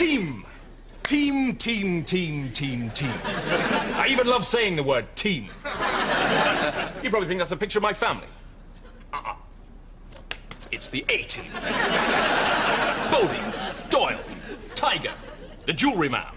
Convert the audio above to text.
Team. Team, team, team, team, team. I even love saying the word team. You probably think that's a picture of my family. Uh-uh. It's the A-team. Bodie, Doyle, Tiger, the jewelry man,